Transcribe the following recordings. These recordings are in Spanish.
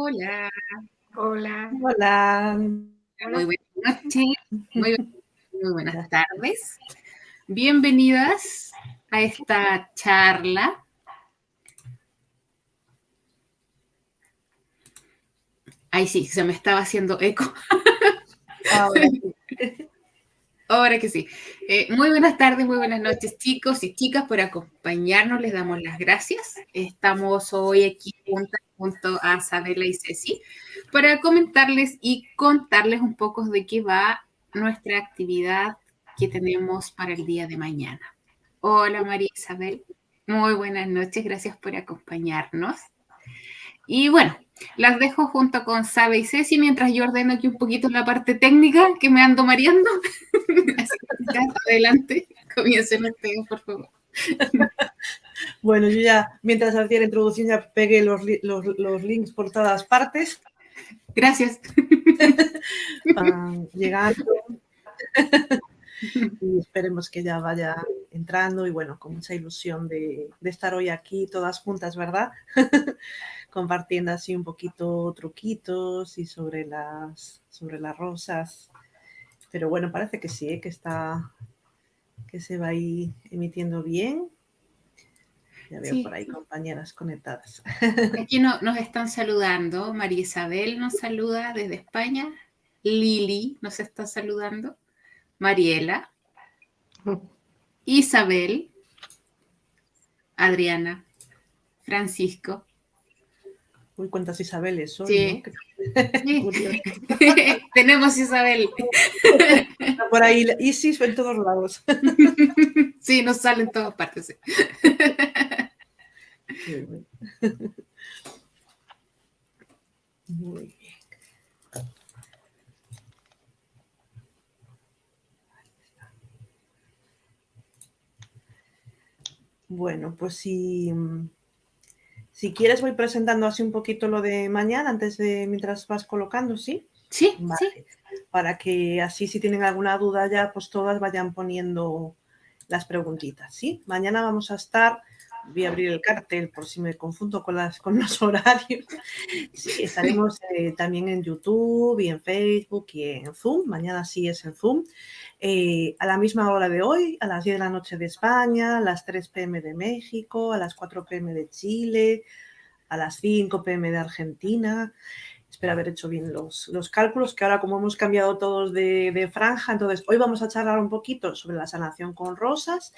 Hola. Hola. Hola. Muy buenas noches. Muy, muy buenas tardes. Bienvenidas a esta charla. Ay, sí, se me estaba haciendo eco. Ahora sí. Ahora que sí. Eh, muy buenas tardes, muy buenas noches, chicos y chicas, por acompañarnos. Les damos las gracias. Estamos hoy aquí juntas junto a Sabela y Ceci para comentarles y contarles un poco de qué va nuestra actividad que tenemos para el día de mañana. Hola María Isabel, muy buenas noches, gracias por acompañarnos. Y bueno, las dejo junto con Sabe y Ceci mientras yo ordeno aquí un poquito la parte técnica que me ando mareando. Así que adelante, comiencen ustedes, por favor. Bueno, yo ya, mientras hacía la introducción, ya pegué los, los, los links por todas partes. Gracias. llegando. y esperemos que ya vaya entrando y bueno, con mucha ilusión de, de estar hoy aquí todas juntas, ¿verdad? Compartiendo así un poquito truquitos y sobre las, sobre las rosas. Pero bueno, parece que sí, ¿eh? que está, que se va ahí emitiendo bien. Ya veo Sí. por ahí compañeras conectadas. Aquí no- nos están saludando. María Isabel nos saluda desde España. Lili nos está saludando. Mariela. Isabel. Adriana. Francisco. Uy, cuántas Isabeles hoy, Sí. Sí. Tenemos Isabel. Por ahí Isis en todos lados. Sí, nos sale en todas partes. sí. Muy bien. Bueno, pues si, si quieres voy presentando así un poquito lo de mañana antes de mientras vas colocando, ¿sí? Sí, sí. Para que así si tienen alguna duda ya, pues todas vayan poniendo las preguntitas, ¿sí? Mañana vamos a estar, voy a abrir el cartel por si me confundo con, los horarios. Sí, estaremos eh, también en YouTube y en Facebook y en Zoom. Mañana sí es en Zoom. Eh, a la misma hora de hoy, a las 10 de la noche de España, a las 3 pm de México, a las 4 pm de Chile, a las 5 pm de Argentina. Espero haber hecho bien los, los cálculos, que ahora como hemos cambiado todos de franja, entonces hoy vamos a charlar un poquito sobre la sanación con rosas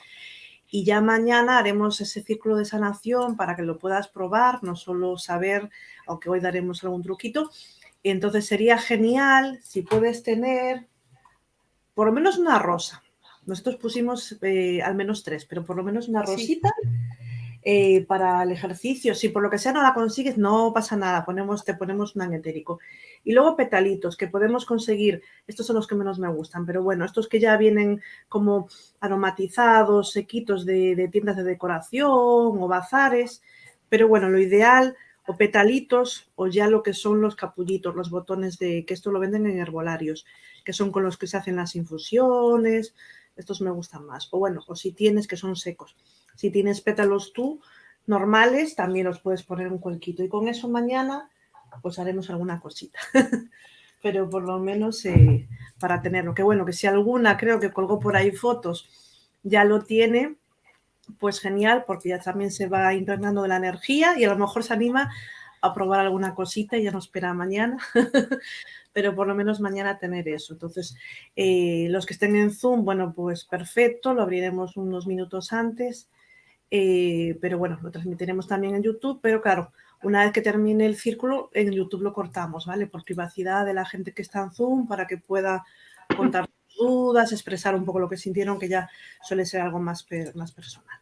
y ya mañana haremos ese círculo de sanación para que lo puedas probar, no solo saber, aunque hoy daremos algún truquito. Entonces sería genial si puedes tener por lo menos una rosa. Nosotros pusimos eh, al menos tres, pero por lo menos una Sí. Eh, para el ejercicio. Si por lo que sea no la consigues, no pasa nada, ponemos, te ponemos un agnetérico. Y luego petalitos que podemos conseguir, estos son los que menos me gustan, pero bueno, estos que ya vienen como aromatizados, sequitos de, de tiendas de decoración o bazares, pero bueno, lo ideal o petalitos o ya lo que son los capullitos, los botones de que esto lo venden en herbolarios, que son con los que se hacen las infusiones, estos me gustan más. O bueno, o si tienes que son secos. Si tienes pétalos tú normales, también los puedes poner un cuenquito. Y con eso mañana, pues haremos alguna cosita. Pero por lo menos eh, para tenerlo. Que bueno, que si alguna creo que colgó por ahí fotos, ya lo tiene, pues genial, porque ya también se va impregnando de la energía y a lo mejor se anima a probar alguna cosita y ya no espera mañana. Pero por lo menos mañana tener eso. Entonces, eh, los que estén en Zoom, bueno, pues perfecto, lo abriremos unos minutos antes. Eh, pero bueno, lo transmitiremos también en YouTube, pero claro, una vez que termine el círculo, en YouTube lo cortamos, ¿vale? Por privacidad de la gente que está en Zoom, para que pueda contar dudas, expresar un poco lo que sintieron, que ya suele ser algo más, más personal.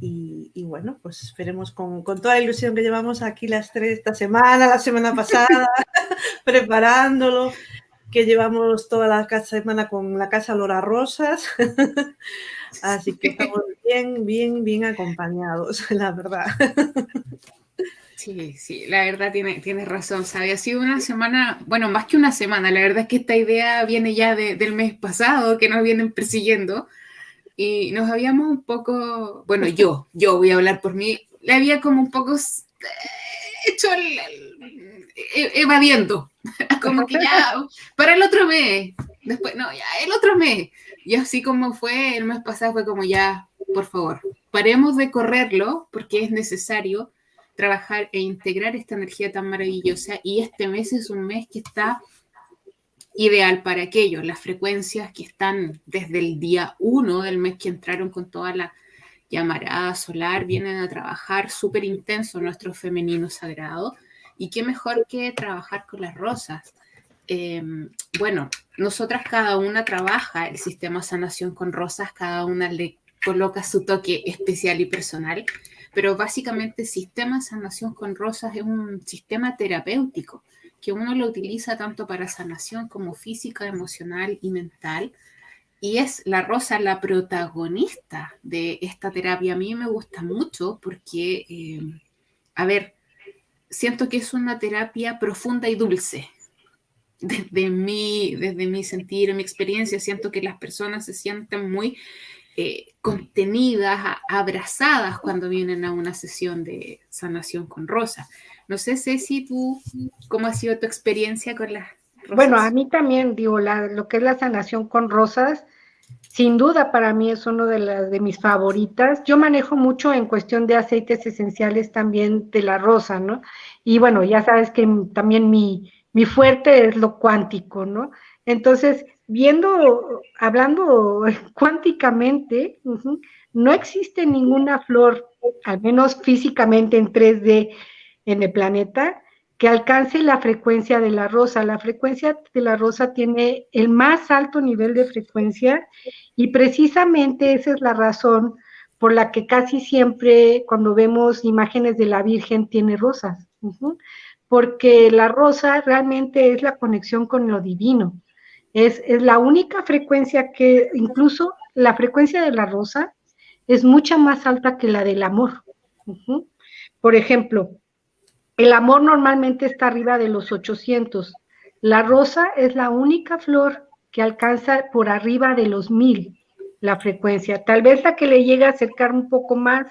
Y, y bueno, pues esperemos con, con toda la ilusión que llevamos aquí las tres, esta semana, la semana pasada, preparándolo, que llevamos toda la semana con la casa olor a rosas. Así que estamos bien, bien, bien acompañados, la verdad. Sí, sí, la verdad tiene, tienes razón, ¿sabe? Ha sido una semana, bueno, más que una semana, la verdad es que esta idea viene ya de- del mes pasado, que nos vienen persiguiendo, y nos habíamos un poco, bueno, yo, yo voy a hablar por mí, le había como un poco hecho el, e, evadiendo, como que ya, para el otro mes, después, no, ya, el otro mes, y así como fue el mes pasado, fue como ya, por favor, paremos de correrlo porque es necesario trabajar e integrar esta energía tan maravillosa y este mes es un mes que está ideal para aquello. Las frecuencias que están desde el día uno del mes que entraron con toda la llamarada solar vienen a trabajar súper intenso nuestro femenino sagrado. Y qué mejor que trabajar con las rosas. Em, bueno, nosotras cada una trabaja el sistema sanación con rosas, cada una le coloca su toque especial y personal, pero básicamente sistema sanación con rosas es un sistema terapéutico que uno lo utiliza tanto para sanación como física, emocional y mental. Y es la rosa la protagonista de esta terapia. A mí me gusta mucho porque, eh, a ver, siento que es una terapia profunda y dulce. Desde mi, desde mi sentir, mi experiencia, siento que las personas se sienten muy eh, contenidas, abrazadas cuando vienen a una sesión de sanación con rosa. No sé, Ceci, tú, ¿cómo ha sido tu experiencia con las rosas? Bueno, a mí también, digo, lo que es la sanación con rosas, sin duda para mí es uno de de mis favoritas. Yo manejo mucho en cuestión de aceites esenciales también de la rosa, ¿no? Y bueno, ya sabes que también mi, mi fuerte es lo cuántico, ¿no? Entonces, viendo, hablando cuánticamente, no existe ninguna flor, al menos físicamente en 3D, en el planeta que alcance la frecuencia de la rosa. La frecuencia de la rosa tiene el más alto nivel de frecuencia y precisamente esa es la razón por la que casi siempre cuando vemos imágenes de la Virgen tiene rosas, porque la rosa realmente es la conexión con lo divino. Es, la única frecuencia que, incluso la frecuencia de la rosa es mucha más alta que la del amor. Por ejemplo, el amor normalmente está arriba de los 800. La rosa es la única flor que alcanza por arriba de los 1000 la frecuencia. Tal vez la que le llega a acercar un poco más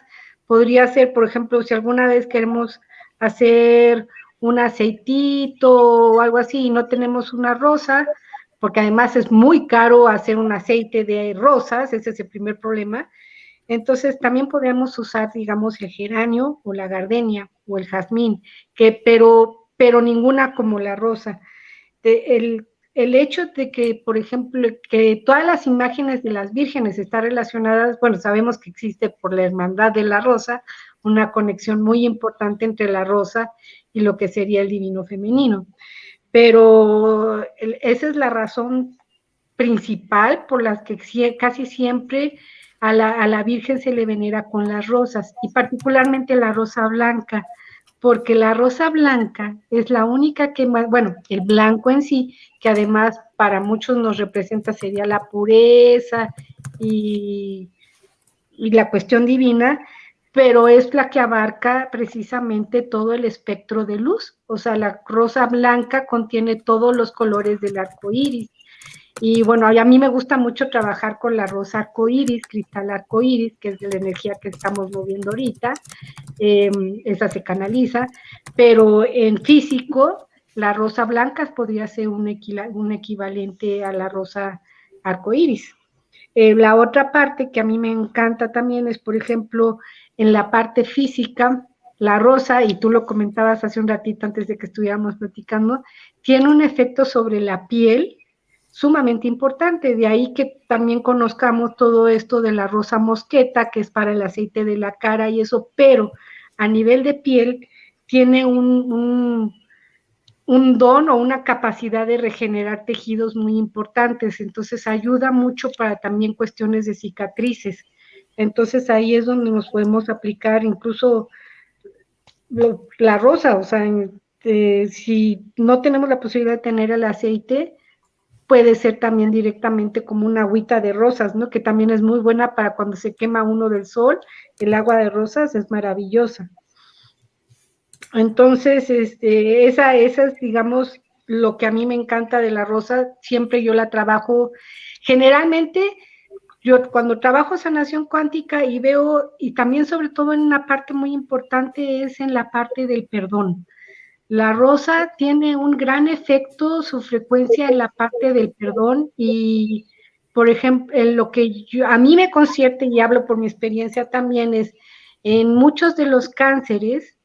podría ser, por ejemplo, si alguna vez queremos hacer un aceitito o algo así y no tenemos una rosa, porque además es muy caro hacer un aceite de rosas, ese es el primer problema. Entonces también podemos usar, digamos, el geranio o la gardenia o el jazmín, que, pero, pero ninguna como la rosa. el, el, hecho de que, por ejemplo, que todas las imágenes de las vírgenes están relacionadas, bueno, sabemos que existe por la hermandad de la rosa una conexión muy importante entre la rosa y lo que sería el divino femenino. Pero esa es la razón principal por la que casi siempre a la, Virgen se le venera con las rosas y particularmente la rosa blanca, porque la rosa blanca es la única que, bueno, el blanco en sí, que además para muchos nos representa sería la pureza y, y la cuestión divina, pero es la que abarca precisamente todo el espectro de luz. O sea, la rosa blanca contiene todos los colores del arco iris. Y bueno, a mí me gusta mucho trabajar con la rosa arcoíris, cristal arcoíris, que es de la energía que estamos moviendo ahorita. Em, esa se canaliza, pero en físico, la rosa blanca podría ser un, un equivalente a la rosa arcoíris. Eh, la otra parte que a mí me encanta también es, por ejemplo, en la parte física, la rosa, y tú lo comentabas hace un ratito antes de que estuviéramos platicando, tiene un efecto sobre la piel sumamente importante. De ahí que también conozcamos todo esto de la rosa mosqueta, que es para el aceite de la cara y eso, pero a nivel de piel tiene un, un, don o una capacidad de regenerar tejidos muy importantes. Entonces ayuda mucho para también cuestiones de cicatrices. Entonces ahí es donde nos podemos aplicar incluso la rosa, o sea, eh, si no tenemos la posibilidad de tener el aceite, puede ser también directamente como una agüita de rosas, ¿no? Que también es muy buena para cuando se quema uno del sol, el agua de rosas es maravillosa. Entonces, este, esa, esa es, digamos, lo que a mí me encanta de la rosa, siempre yo la trabajo, generalmente yo cuando trabajo sanación cuántica y veo, y también sobre todo en una parte muy importante es en la parte del perdón. La rosa tiene un gran efecto, su frecuencia en la parte del perdón y, por ejemplo, lo que yo, a mí me concierte y hablo por mi experiencia también es en muchos de los cánceres,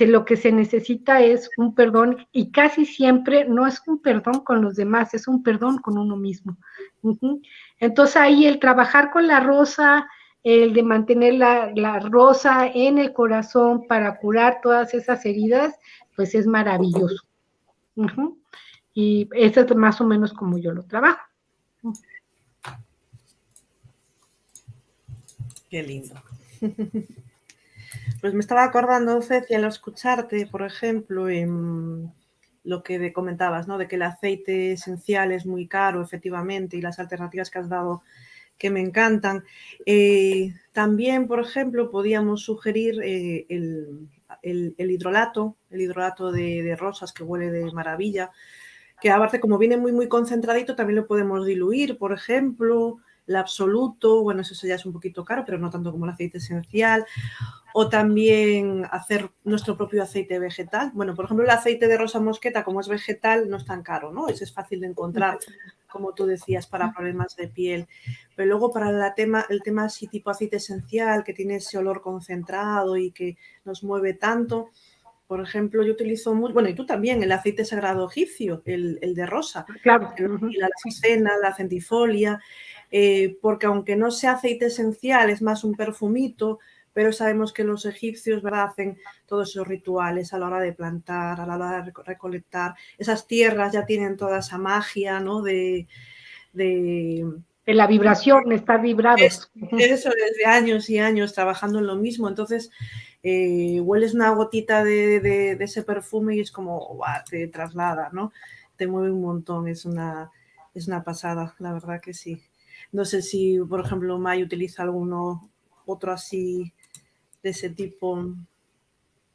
lo que se necesita es un perdón y casi siempre no es un perdón con los demás, es un perdón con uno mismo. Entonces ahí el trabajar con la rosa, el de mantener la, rosa en el corazón para curar todas esas heridas, pues es maravilloso. Y eso es más o menos como yo lo trabajo. Qué lindo. Pues me estaba acordando, Ceci, al escucharte, por ejemplo, en lo que comentabas, ¿no? De que el aceite esencial es muy caro, efectivamente, y las alternativas que has dado que me encantan. Eh, también, por ejemplo, podíamos sugerir eh, el, hidrolato, el hidrolato de, de, rosas que huele de maravilla, que aparte como viene muy, muy concentradito, también lo podemos diluir, por ejemplo, el absoluto, bueno, eso ya es un poquito caro, pero no tanto como el aceite esencial, o también hacer nuestro propio aceite vegetal. Bueno, por ejemplo, el aceite de rosa mosqueta, como es vegetal, no es tan caro, ¿no? Ese es fácil de encontrar, como tú decías, para problemas de piel. Pero luego para la tema, el tema así tipo aceite esencial, que tiene ese olor concentrado y que nos mueve tanto, por ejemplo, yo utilizo mucho, bueno, y tú también, el aceite sagrado egipcio, el, de rosa. Claro. la cena, la centifolia, eh, porque aunque no sea aceite esencial, es más un perfumito, pero sabemos que los egipcios ¿verdad? hacen todos esos rituales a la hora de plantar, a la hora de recolectar. Esas tierras ya tienen toda esa magia, ¿no? De, de, la vibración, estar vibrados. eso desde años y años trabajando en lo mismo. Entonces, eh, hueles una gotita de, ese perfume y es como, te traslada, ¿no? Te mueve un montón, es una, es una pasada, la verdad que sí. No sé si, por ejemplo, May utiliza alguno otro así de ese tipo.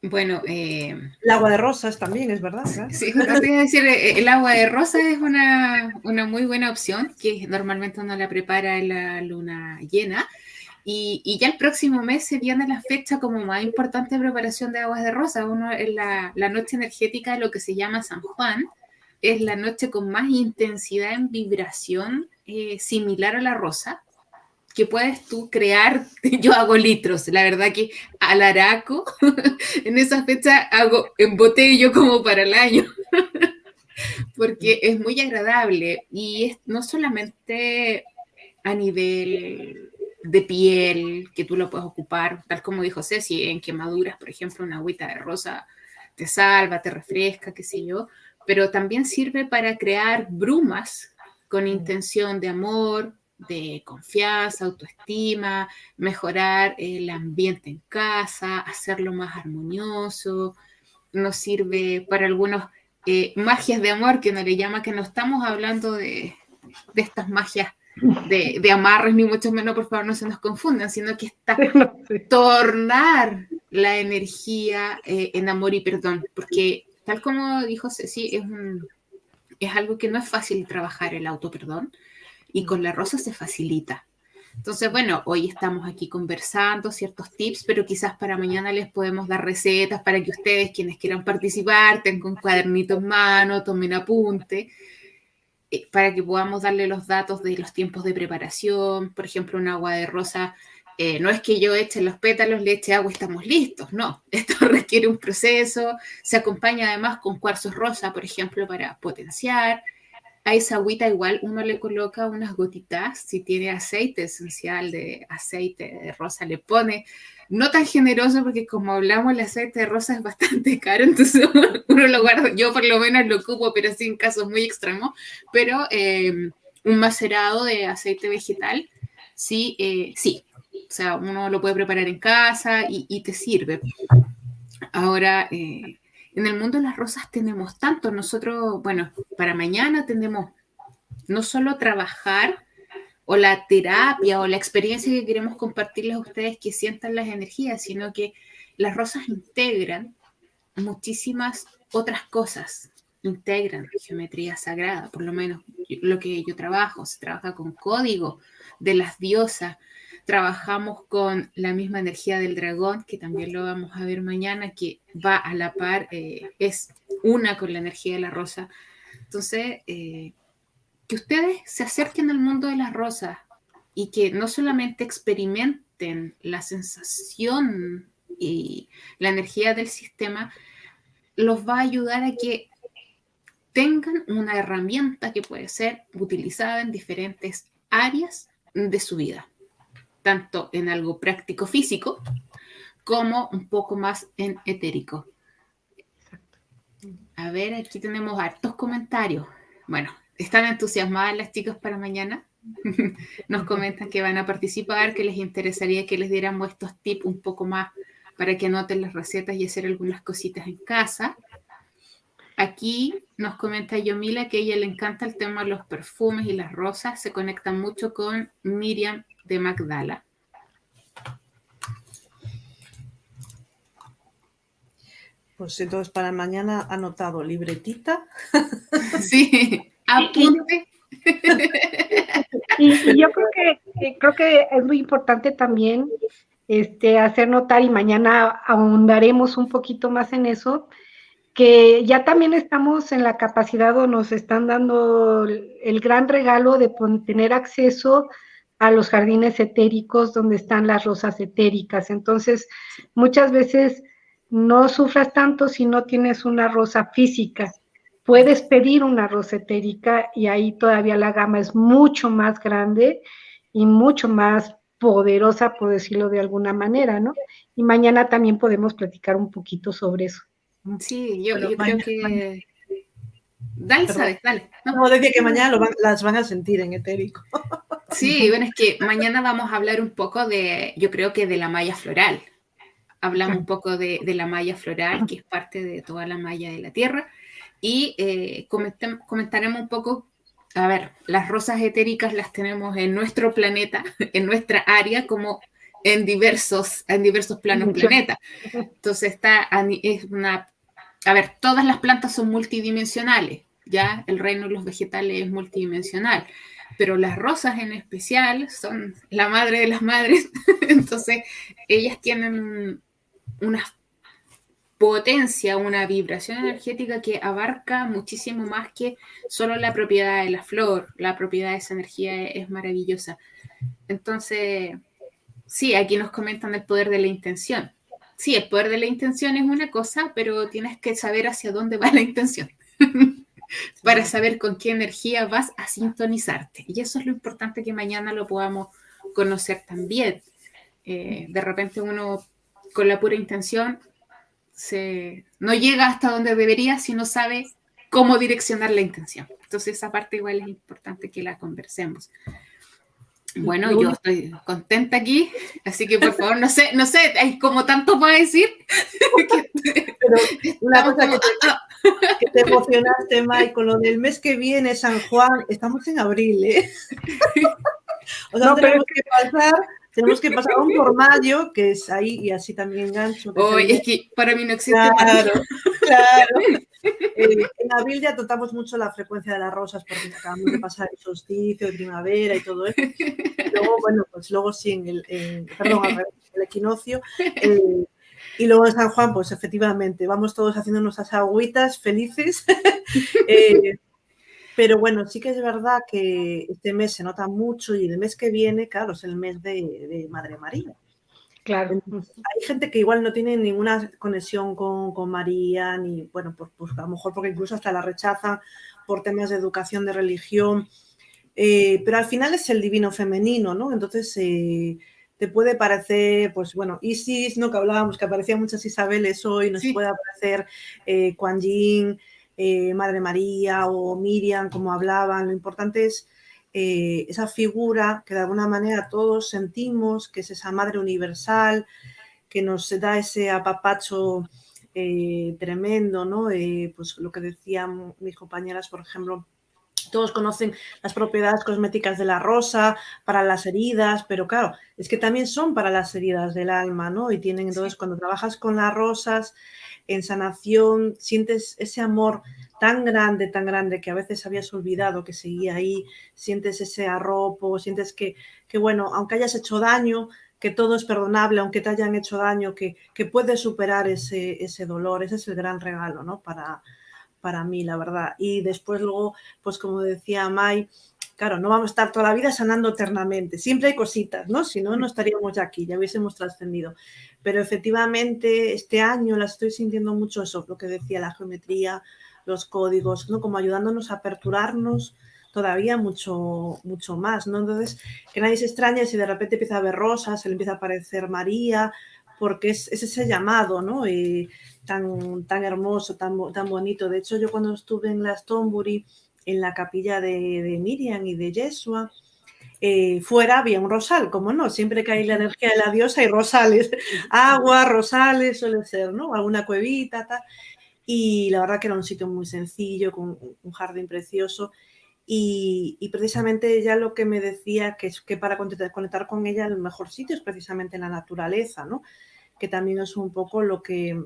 Bueno, eh, el agua de rosas también es verdad. Sí, decir, eh, el agua de rosas es una, muy buena opción que normalmente uno la prepara en la luna llena. Y, ya el próximo mes se viene la fecha como más importante de preparación de aguas de rosas. Uno es la, noche energética de lo que se llama San Juan. Es la noche con más intensidad en vibración eh, similar a la rosa que puedes tú crear, yo hago litros, la verdad que al araco, en esa fecha hago embotello como para el año, porque es muy agradable y es no solamente a nivel de piel, que tú lo puedes ocupar, tal como dijo Ceci, en quemaduras, por ejemplo, una agüita de rosa te salva, te refresca, qué sé yo, pero también sirve para crear brumas con intención de amor, de confianza, autoestima, mejorar el ambiente en casa, hacerlo más armonioso. Nos sirve para algunos eh, magias de amor, que no le llama, que no estamos hablando de, estas magias de, de, amarres, ni mucho menos, por favor, no se nos confundan, sino que está tornar la energía eh, en amor y perdón, porque tal como dijo Ceci, es, es algo que no es fácil trabajar el auto perdón, y con la rosa se facilita. Entonces, bueno, hoy estamos aquí conversando ciertos tips, pero quizás para mañana les podemos dar recetas para que ustedes, quienes quieran participar, tengan un cuadernito en mano, tomen apunte, eh, para que podamos darle los datos de los tiempos de preparación. Por ejemplo, un agua de rosa, eh, no es que yo eche los pétalos, le eche agua y estamos listos, no. Esto requiere un proceso, se acompaña además con cuarzos rosa, por ejemplo, para potenciar. A esa agüita igual uno le coloca unas gotitas, si tiene aceite esencial de aceite de rosa, le pone, no tan generoso porque como hablamos el aceite de rosa es bastante caro, entonces uno lo guarda, yo por lo menos lo ocupo, pero sí en casos muy extremos, pero eh, un macerado de aceite vegetal, sí, eh, sí, o sea, uno lo puede preparar en casa y, te sirve. Ahora, eh, en el mundo de las rosas tenemos tanto. Nosotros, bueno, para mañana tenemos no solo trabajar o la terapia o la experiencia que queremos compartirles a ustedes que sientan las energías, sino que las rosas integran muchísimas otras cosas. integran geometría sagrada, por lo menos lo que yo trabajo, se trabaja con código de las diosas, trabajamos con la misma energía del dragón, que también lo vamos a ver mañana, que va a la par, eh, es una con la energía de la rosa. Entonces, eh, que ustedes se acerquen al mundo de las rosas y que no solamente experimenten la sensación y la energía del sistema, los va a ayudar a que tengan una herramienta que puede ser utilizada en diferentes áreas de su vida, tanto en algo práctico físico como un poco más en etérico. A ver, aquí tenemos hartos comentarios. Bueno, ¿están entusiasmadas las chicas para mañana? Nos comentan que van a participar, que les interesaría que les diéramos estos tips un poco más para que anoten las recetas y hacer algunas cositas en casa. Aquí nos comenta Yomila que a ella le encanta el tema de los perfumes y las rosas, se conecta mucho con Miriam de Magdala. Pues entonces para mañana anotado libretita. Sí, apunte. Y, y, yo creo que, creo que es muy importante también este, hacer notar y mañana ahondaremos un poquito más en eso, que ya también estamos en la capacidad o nos están dando el gran regalo de tener acceso a los jardines etéricos donde están las rosas etéricas. Entonces, muchas veces no sufras tanto si no tienes una rosa física. Puedes pedir una rosa etérica y ahí todavía la gama es mucho más grande y mucho más poderosa, por decirlo de alguna manera, ¿no? Y mañana también podemos platicar un poquito sobre eso. Sí, yo, creo que... Dale, sabes, dale. No, decía que mañana las van a sentir en etérico. Sí, bueno, es que mañana vamos a hablar un poco de, yo creo que de la malla floral. Hablamos un poco de, la malla floral, que es parte de toda la malla de la Tierra, y eh, comentaremos un poco, a ver, las rosas etéricas las tenemos en nuestro planeta, en nuestra área, como en diversos, en diversos planos planeta. Entonces está, es una a ver, todas las plantas son multidimensionales, ya el reino de los vegetales es multidimensional, pero las rosas en especial son la madre de las madres, entonces ellas tienen una potencia, una vibración energética que abarca muchísimo más que solo la propiedad de la flor, la propiedad de esa energía es maravillosa. Entonces, sí, aquí nos comentan el poder de la intención sí, el poder de la intención es una cosa, pero tienes que saber hacia dónde va la intención para saber con qué energía vas a sintonizarte. Y eso es lo importante que mañana lo podamos conocer también. Eh, de repente uno con la pura intención se, no llega hasta donde debería si no sabe cómo direccionar la intención. Entonces esa parte igual es importante que la conversemos. Bueno, yo estoy contenta aquí, así que por favor, no sé, no sé, hay como tanto para decir. Pero una cosa que te, que te emocionaste, Mike, con lo del mes que viene, San Juan, estamos en abril, ¿eh? O sea, no, tenemos que pasar tenemos que pasar un por mayo, que es ahí, y así también gancho. Oye, es que para mí no existe. Claro, claro. Eh, en abril ya tratamos mucho la frecuencia de las rosas porque acabamos de pasar el solsticio primavera y todo eso. luego, bueno, pues luego sí, en el, perdón, el equinoccio. y luego en San Juan, pues efectivamente, vamos todos haciendo nuestras agüitas felices. eh, pero bueno, sí que es verdad que este mes se nota mucho y el mes que viene, claro, es el mes de, Madre María. Claro. hay gente que igual no tiene ninguna conexión con, María, ni, bueno, pues, pues, a lo mejor porque incluso hasta la rechazan por temas de educación, de religión, eh, pero al final es el divino femenino, ¿no? Entonces, eh, te puede parecer, pues bueno, Isis, ¿no? Que hablábamos, que aparecían muchas Isabeles hoy, nos puede aparecer eh, Kuan Yin, eh, Madre María o Miriam, como hablaban. Lo importante es eh, esa figura que de alguna manera todos sentimos, que es esa Madre Universal, que nos da ese apapacho eh, tremendo, ¿no? pues lo que decían mis compañeras, por ejemplo, todos conocen las propiedades cosméticas de la rosa para las heridas, pero claro, es que también son para las heridas del alma, ¿no? Y tienen, entonces, cuando trabajas con las rosas en sanación, sientes ese amor tan grande, tan grande que a veces habías olvidado que seguía ahí, sientes ese arropo, sientes que, que bueno, aunque hayas hecho daño, que todo es perdonable, aunque te hayan hecho daño, que, que puedes superar ese, ese dolor, ese es el gran regalo, ¿no? Para, para mí, la verdad. Y después luego, pues como decía Mai, claro, no vamos a estar toda la vida sanando eternamente. Siempre hay cositas, ¿no? Si no, no estaríamos ya aquí, ya hubiésemos trascendido. Pero efectivamente, este año la estoy sintiendo mucho eso, lo que decía la geometría, los códigos, ¿no? Como ayudándonos a aperturarnos todavía mucho, mucho más, ¿no? Entonces, que nadie se extrañe si de repente empieza a ver rosas, se le empieza a aparecer María, porque es, ese llamado, ¿no? Y, tan, tan hermoso, tan, tan bonito. De hecho, yo cuando estuve en Stonbury, en la capilla de, Miriam y de Yeshua, eh, fuera había un rosal, como no, siempre que hay la energía de la diosa hay rosales, agua, rosales, suele ser, ¿no? Alguna cuevita, tal. Y la verdad que era un sitio muy sencillo, con un jardín precioso. Y, precisamente ella lo que me decía que es que para conectar con ella el mejor sitio es precisamente la naturaleza, ¿no? Que también es un poco lo que,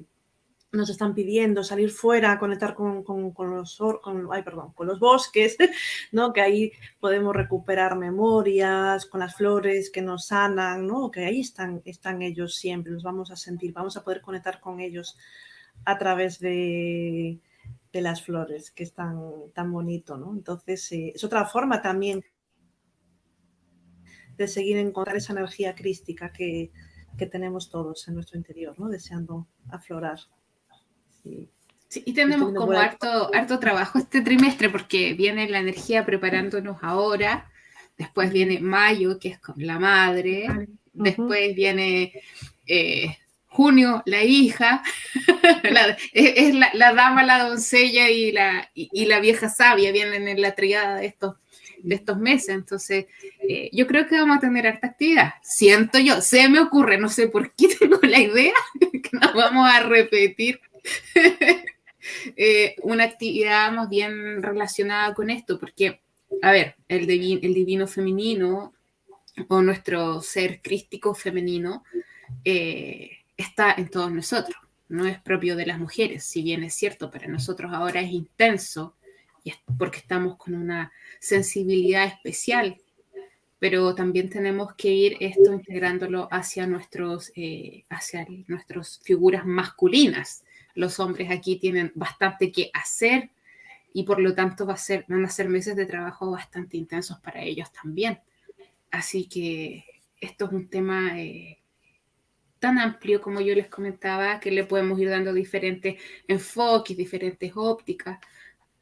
nos están pidiendo salir fuera, conectar con, los, con, perdón, con los bosques, ¿no? que ahí podemos recuperar memorias, con las flores que nos sanan, ¿no? que ahí están, están ellos siempre, los vamos a sentir, vamos a poder conectar con ellos a través de, de las flores, que es tan, tan bonito. ¿no? Entonces, eh, es otra forma también de seguir encontrar esa energía crística que, que tenemos todos en nuestro interior, ¿no? deseando aflorar. Sí, y tenemos como harto, harto trabajo este trimestre porque viene la energía preparándonos ahora, después viene mayo, que es con la madre, después viene eh, junio, la hija, es, la, dama, la doncella y la, y, la vieja sabia, vienen en la triada de estos, de estos meses. Entonces, eh, yo creo que vamos a tener harta actividad. Siento yo, se me ocurre, no sé por qué tengo la idea que nos vamos a repetir Eh, una actividad más bien relacionada con esto, porque, a ver, el, divino femenino o nuestro ser crístico femenino eh, está en todos nosotros, no es propio de las mujeres, si bien es cierto, para nosotros ahora es intenso, y es porque estamos con una sensibilidad especial, pero también tenemos que ir esto integrándolo hacia nuestros, eh, hacia nuestras figuras masculinas, los hombres aquí tienen bastante que hacer y por lo tanto va a ser, van a ser meses de trabajo bastante intensos para ellos también. Así que esto es un tema eh, tan amplio como yo les comentaba que le podemos ir dando diferentes enfoques, diferentes ópticas,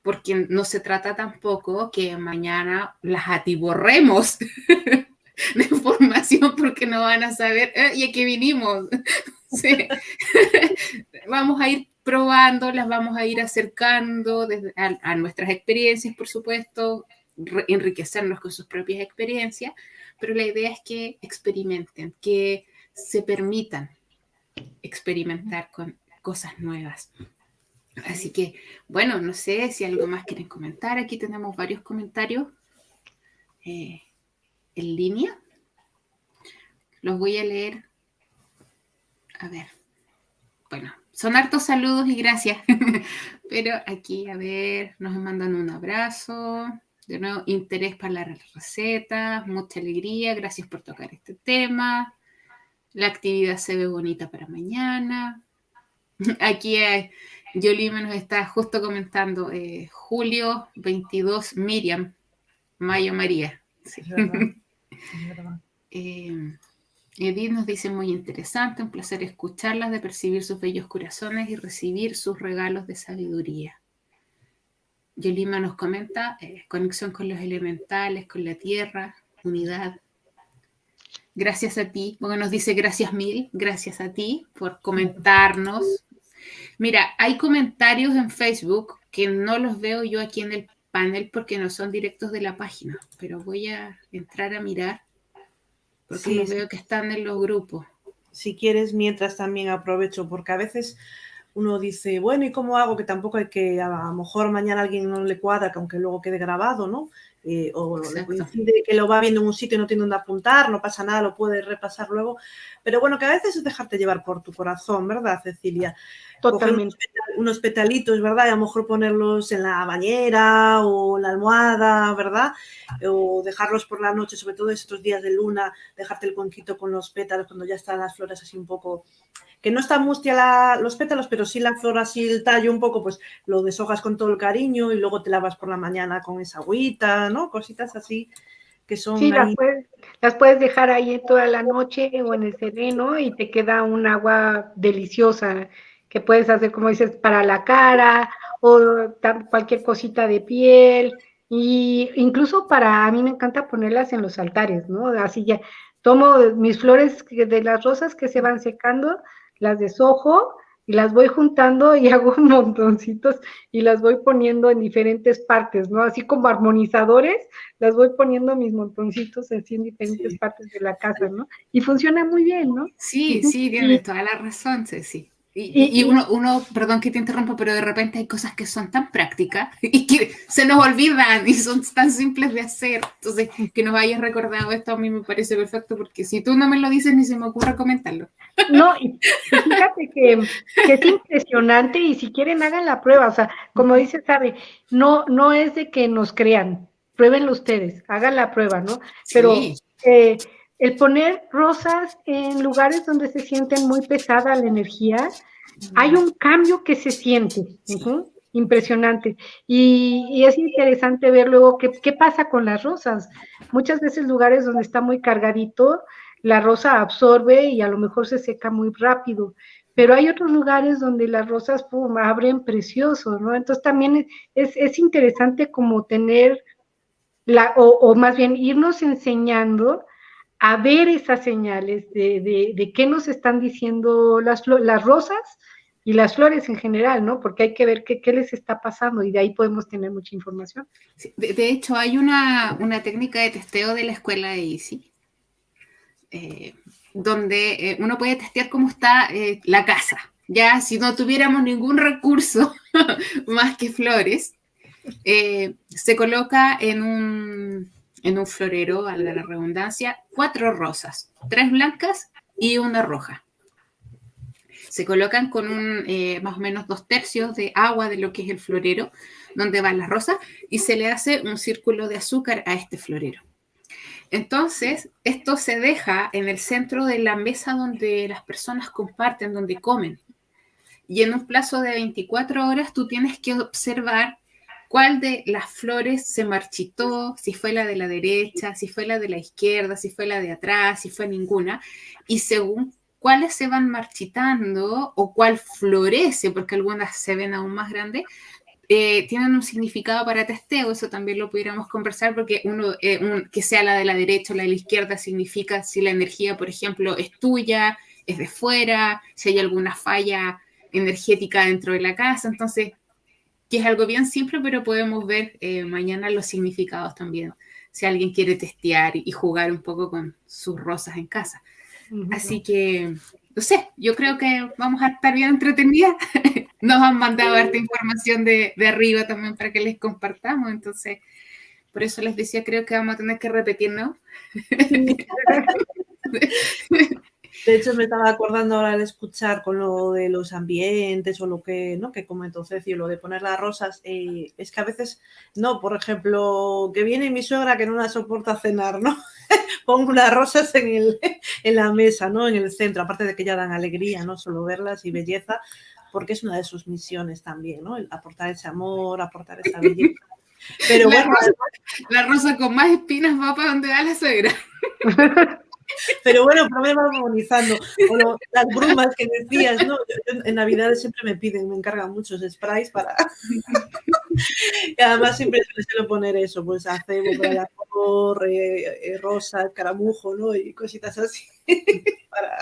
porque no se trata tampoco que mañana las atiborremos de información porque no van a saber, eh, ¿y aquí vinimos? Sí. Vamos a ir probando, las vamos a ir acercando a, nuestras experiencias, por supuesto, enriquecernos con sus propias experiencias, pero la idea es que experimenten, que se permitan experimentar con cosas nuevas. Así que, bueno, no sé si algo más quieren comentar. Aquí tenemos varios comentarios eh, en línea. Los voy a leer a ver, bueno, son hartos saludos y gracias, pero aquí, a ver, nos mandan un abrazo, de nuevo, interés para la receta, mucha alegría, gracias por tocar este tema, la actividad se ve bonita para mañana. Aquí eh, Yolima nos está justo comentando, eh, julio 22, Miriam, Mayo María. Sí. Eh, Edith nos dice muy interesante, un placer escucharlas, de percibir sus bellos corazones y recibir sus regalos de sabiduría. Yolima nos comenta eh, conexión con los elementales, con la tierra, unidad. Gracias a ti, bueno, nos dice gracias mil, gracias a ti por comentarnos. Mira, hay comentarios en Facebook que no los veo yo aquí en el panel porque no son directos de la página, pero voy a entrar a mirar porque sí, veo que están en los grupos. Si quieres, mientras también aprovecho, porque a veces uno dice, bueno, ¿y cómo hago? Que tampoco hay que, a lo mejor mañana alguien no le cuadra, que aunque luego quede grabado, ¿no? Eh, o le coincide que lo va viendo en un sitio y no tiene dónde apuntar, no pasa nada, lo puedes repasar luego. Pero bueno, que a veces es dejarte llevar por tu corazón, ¿verdad, Cecilia? Totalmente. Unos, petalitos, ¿verdad? Y a lo mejor ponerlos en la bañera o en la almohada, ¿verdad? O dejarlos por la noche, sobre todo estos días de luna, dejarte el cuenquito con los pétalos cuando ya están las flores así un poco que no está mustia los pétalos, pero sí la flor así, el tallo un poco, pues lo deshojas con todo el cariño y luego te lavas por la mañana con esa agüita, ¿no? Cositas así que son... Sí, las, puedes, dejar ahí toda la noche o en el sereno y te queda un agua deliciosa que puedes hacer, como dices, para la cara o cualquier cosita de piel. Y incluso para, a mí me encanta ponerlas en los altares, ¿no? Así ya, tomo mis flores de las rosas que se van secando, las deshojo y las voy juntando y hago montoncitos y las voy poniendo en diferentes partes, ¿no? Así como armonizadores, las voy poniendo mis montoncitos así en diferentes partes de la casa, ¿no? Y funciona muy bien, ¿no? Sí, sí, tienes toda la razón, sí. Y, uno, uno, perdón que te interrumpa, pero de repente hay cosas que son tan prácticas y que se nos olvidan y son tan simples de hacer. Entonces, que nos hayas recordado esto a mí me parece perfecto porque si tú no me lo dices ni se me ocurre comentarlo. No, y fíjate que, es impresionante y si quieren hagan la prueba. O sea, como dice Sabe, no, no es de que nos crean, pruébenlo ustedes, hagan la prueba, ¿no? Pero eh, el poner rosas en lugares donde se sienten muy pesada la energía, hay un cambio que se siente. Impresionante. Y, es interesante ver luego qué, pasa con las rosas. Muchas veces lugares donde está muy cargadito, la rosa absorbe y a lo mejor se seca muy rápido. Pero hay otros lugares donde las rosas abren preciosos, ¿no? Entonces también es, es interesante como tener, la, o, o, más bien irnos enseñando a ver esas señales de, de, qué nos están diciendo las, las rosas y las flores en general, ¿no? Porque hay que ver qué, qué les está pasando y de ahí podemos tener mucha información. de, hecho, hay una, una, técnica de testeo de la escuela de ICI, eh, donde eh, uno puede testear cómo está eh, la casa. Ya si no tuviéramos ningún recurso más que flores, se coloca en un en un florero, valga la redundancia, cuatro rosas, tres blancas y una roja. Se colocan con un, eh, más o menos dos tercios de agua de lo que es el florero, donde van las rosas, y se le hace un círculo de azúcar a este florero. Entonces, esto se deja en el centro de la mesa donde las personas comparten, donde comen. Y en un plazo de 24 horas tú tienes que observar cuál de las flores se marchitó, si fue la de la derecha, si fue la de la izquierda, si fue la de atrás, si fue ninguna, y según cuáles se van marchitando o cuál florece, porque algunas se ven aún más grandes, eh, tienen un significado para testeo, eso también lo pudiéramos conversar, porque uno, eh, que sea la de la derecha o la de la izquierda significa si la energía, por ejemplo, es tuya, es de fuera, si hay alguna falla energética dentro de la casa, entonces que es algo bien simple, pero podemos ver eh, mañana los significados también, si alguien quiere testear y jugar un poco con sus rosas en casa. Así que, no sé, yo creo que vamos a estar bien entretenidas. Nos han mandado harta información de, de, arriba también para que les compartamos, entonces, por eso les decía, creo que vamos a tener que repetirnos. De hecho, me estaba acordando ahora al escuchar con lo de los ambientes o lo que, ¿no? que comentó Ceci, lo de poner las rosas, eh, es que a veces, no, por ejemplo, que viene mi suegra que no la soporta cenar, ¿no? Pongo unas rosas en, el, en la mesa, ¿no? En el centro, aparte de que ya dan alegría, ¿no? Solo verlas y belleza, porque es una de sus misiones también, ¿no? El aportar ese amor, aportar esa belleza. Pero la rosa, la rosa con más espinas va para donde va la suegra. Pero bueno, va armonizando. O las brumas que decías, ¿no? en Navidades siempre me piden, me encargan muchos sprays para. y además siempre suelo poner eso, pues acebo, eh, eh, rosa, caramujo, ¿no? Y cositas así. para,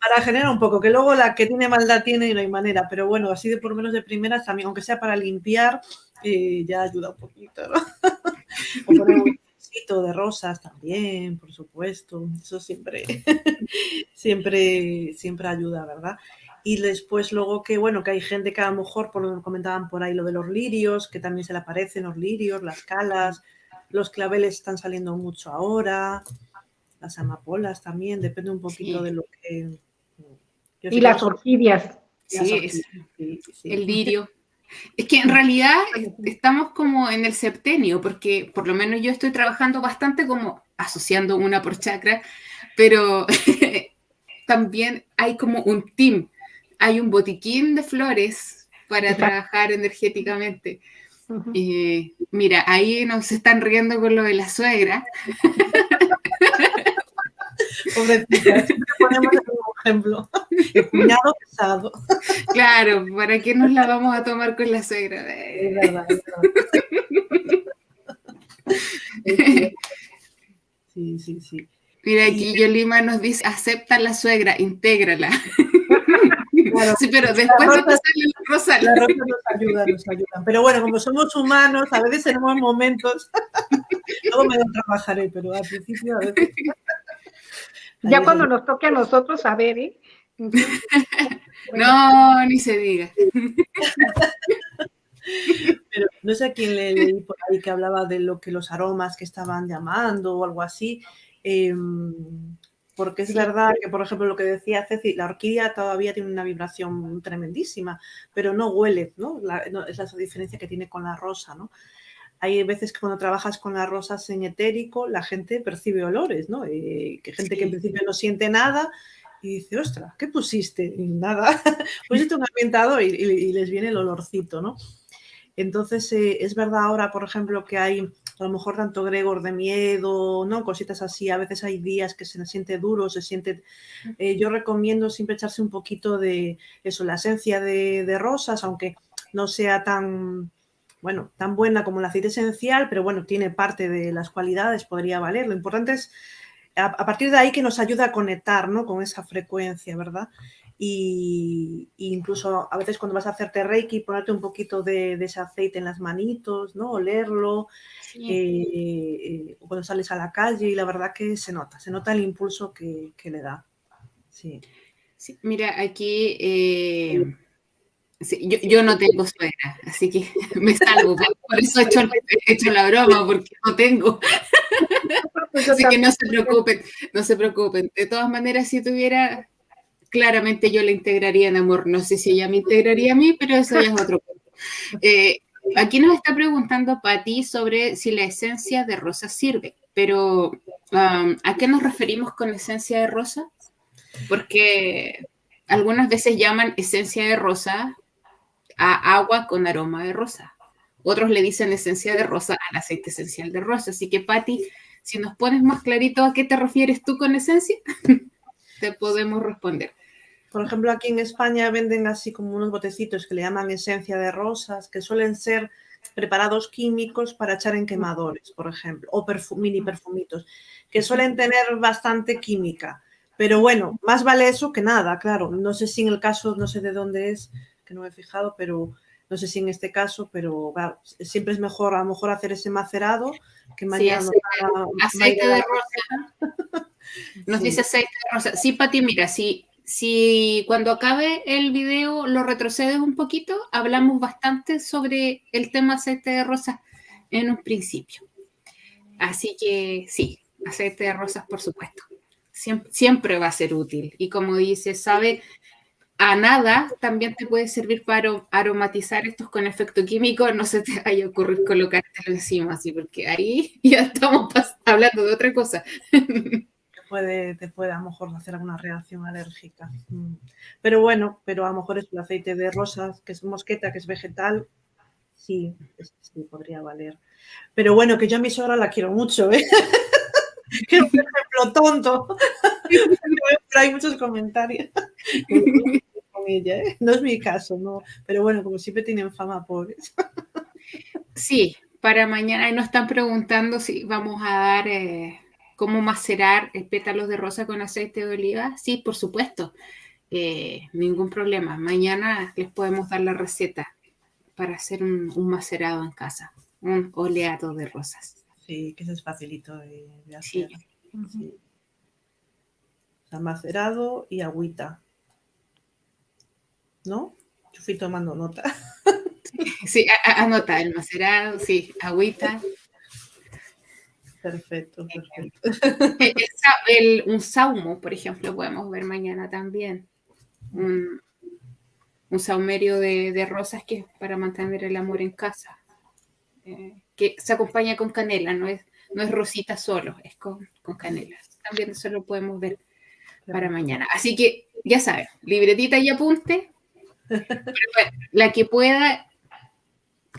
para generar un poco, que luego la que tiene maldad tiene y no hay manera. Pero bueno, así de por menos de primeras también, aunque sea para limpiar, eh, ya ayuda un poquito, ¿no? o poner de rosas también, por supuesto. Eso siempre, siempre, siempre ayuda, ¿verdad? Y después luego que, bueno, que hay gente que a lo mejor, por lo que comentaban por ahí, lo de los lirios, que también se le aparecen los lirios, las calas, los claveles están saliendo mucho ahora, las amapolas también, depende un poquito de lo que... Y las orquídeas. Sí, el lirio. Es que en realidad estamos como en el septenio, porque por lo menos yo estoy trabajando bastante como asociando una por chakra, pero también hay como un team, hay un botiquín de flores para trabajar energéticamente. mira, ahí nos están riendo con lo de la suegra. Pobrecita, ponemos el ejemplo. El cuñado pesado. Claro, ¿para qué nos la vamos a tomar con la suegra? Es verdad, es verdad. Sí, sí, sí. Mira, aquí Yolima nos dice, acepta la suegra, intégrala. sí, pero después de pasarle la rosa. La rosa nos ayuda, nos ayuda. Pero bueno, como somos humanos, a veces tenemos momentos, luego me lo trabajaré, pero al principio a veces... Ya cuando nos toque a nosotros, a ver, ¿eh? No, ni se diga. Pero no sé a quién le leí por ahí que hablaba de lo que los aromas que estaban llamando o algo así. Em, porque es verdad que, por ejemplo, lo que decía Ceci, la orquídea todavía tiene una vibración tremendísima, pero no huele, ¿no? es la diferencia que tiene con la rosa, ¿no? Hay veces que cuando trabajas con las rosas en etérico, la gente percibe olores, ¿no? Eh, que gente que en principio no siente nada y dice, ostras, ¿qué pusiste? Y nada, pusiste un ambientador y, y, les viene el olorcito, ¿no? Entonces, eh, es verdad ahora, por ejemplo, que hay a lo mejor tanto Gregor de miedo, ¿no? Cositas así, a veces hay días que se siente duro, se siente... Eh, yo recomiendo siempre echarse un poquito de eso, la esencia de, rosas, aunque no sea tan, bueno, tan buena como el aceite esencial, pero bueno, tiene parte de las cualidades, podría valer. Lo importante es a, partir de ahí que nos ayuda a conectar, ¿no? Con esa frecuencia, ¿verdad? y, incluso a veces cuando vas a hacerte reiki, ponerte un poquito de, ese aceite en las manitos, ¿no? Olerlo, eh, eh, cuando sales a la calle y la verdad que se nota, se nota el impulso que, le da. Sí. mira, aquí eh, yo, no tengo suegra, así que me salgo, por eso he hecho, he hecho la broma, porque no tengo. Así que no se preocupen, no se preocupen. De todas maneras, si tuviera, claramente yo la integraría en amor. No sé si ella me integraría a mí, pero eso ya es otro punto. Eh, aquí nos está preguntando Patti sobre si la esencia de rosa sirve, pero um, ¿a qué nos referimos con esencia de rosa? Porque algunas veces llaman esencia de rosa a agua con aroma de rosa. Otros le dicen esencia de rosa al aceite esencial de rosa. Así que, Patti, si nos pones más clarito a qué te refieres tú con esencia, te podemos responder. Por ejemplo, aquí en España venden así como unos botecitos que le llaman esencia de rosas, que suelen ser preparados químicos para echar en quemadores, por ejemplo, o mini perfumitos, que suelen tener bastante química. Pero bueno, más vale eso que nada, claro. No sé si en el caso, no sé de dónde es, que no me he fijado, pero no sé si en este caso, pero siempre es mejor a lo mejor hacer ese macerado que mañana. aceite, de rosa. Nos dice aceite de rosa. Sí, Pati, mira, si si cuando acabe el video lo retrocedes un poquito, hablamos bastante sobre el tema aceite de rosas en un principio. Así que sí, aceite de rosas, por supuesto. Siempre, va a ser útil. Y como dice, sabe a nada, también te puede servir para aromatizar estos con efecto químico. No se te vaya a ocurrir colocártelo encima, así, porque ahí ya estamos hablando de otra cosa. puede, te puede a lo mejor hacer alguna reacción alérgica. Mm. Pero bueno, pero a lo mejor es el aceite de rosas, que es mosqueta, que es vegetal, sí, sí, podría valer. Pero bueno, que yo a mi suegra la quiero mucho, ¿eh? que un ejemplo tonto. Pero hay muchos comentarios ella, ¿eh? No es mi caso, no. Pero bueno, como siempre tienen fama pobres. Sí, para mañana nos están preguntando si vamos a dar eh, ¿Cómo macerar pétalos de rosa con aceite de oliva? Sí, por supuesto. Eh, ningún problema. Mañana les podemos dar la receta para hacer un, macerado en casa, un oleado de rosas. Sí, que eso es facilito de, hacer. Sí. Está macerado y agüita. ¿No? Yo fui tomando nota. Sí, anota el macerado, sí, agüita. Perfecto, perfecto. un saumo, por ejemplo, podemos ver mañana también. Un, saumerio de, rosas que es para mantener el amor en casa. Eh, que se acompaña con canela, no es, no es rosita solo, es con, con canela. También eso lo podemos ver para mañana. Así que ya saben, libretita y apunte. La que pueda,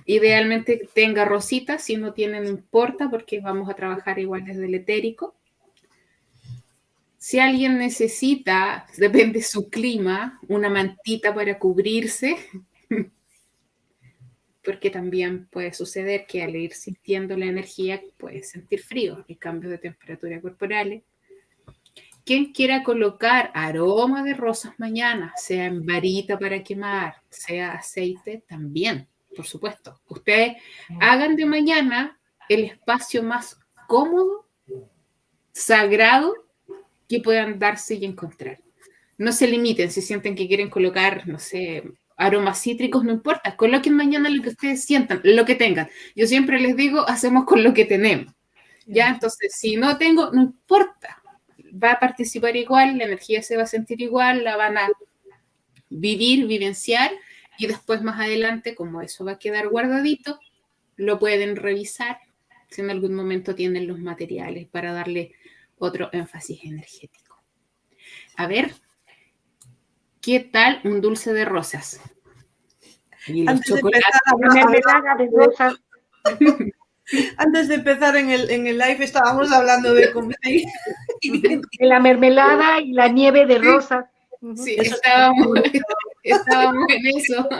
idealmente tenga rosita, si no tiene no importa porque vamos a trabajar igual desde el etérico. Si alguien necesita, depende de su clima, una mantita para cubrirse, porque también puede suceder que al ir sintiendo la energía puede sentir frío y cambios de temperatura corporales. Quien quiera colocar aroma de rosas mañana, sea en varita para quemar, sea aceite, también, por supuesto. Ustedes hagan de mañana el espacio más cómodo, sagrado que puedan darse y encontrar. No se limiten si sienten que quieren colocar, no sé, aromas cítricos, no importa, coloquen mañana lo que ustedes sientan, lo que tengan. Yo siempre les digo, hacemos con lo que tenemos. Ya, entonces, si no tengo, no importa, va a participar igual, la energía se va a sentir igual, la van a vivir, vivenciar y después más adelante, como eso va a quedar guardadito, lo pueden revisar si en algún momento tienen los materiales para darle otro énfasis energético. A ver, ¿qué tal un dulce de rosas? Y los chocolates. De rosas. Antes de empezar en el, en el live estábamos hablando de comer. la mermelada y la nieve de rosas. Sí, estábamos, estábamos en eso.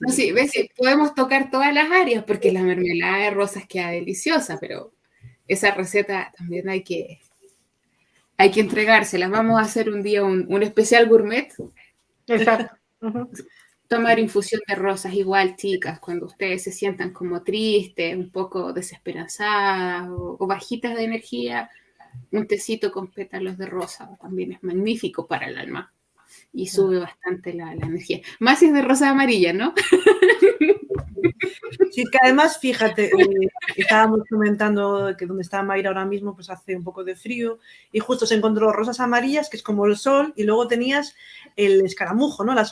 No, sí, ves, podemos tocar todas las áreas porque la mermelada de rosas queda deliciosa, pero esa receta también hay que, hay que entregársela. Vamos a hacer un día un, un especial gourmet. Exacto tomar infusión de rosas igual, chicas, cuando ustedes se sientan como tristes, un poco desesperanzadas o, bajitas de energía, un tecito con pétalos de rosa también es magnífico para el alma y sube bastante la, energía. Más si es de rosa amarilla, ¿no? Sí, que además, fíjate, eh, estábamos comentando que donde está Mayra ahora mismo, pues hace un poco de frío y justo se encontró rosas amarillas, que es como el sol, y luego tenías el escaramujo, ¿no? Las,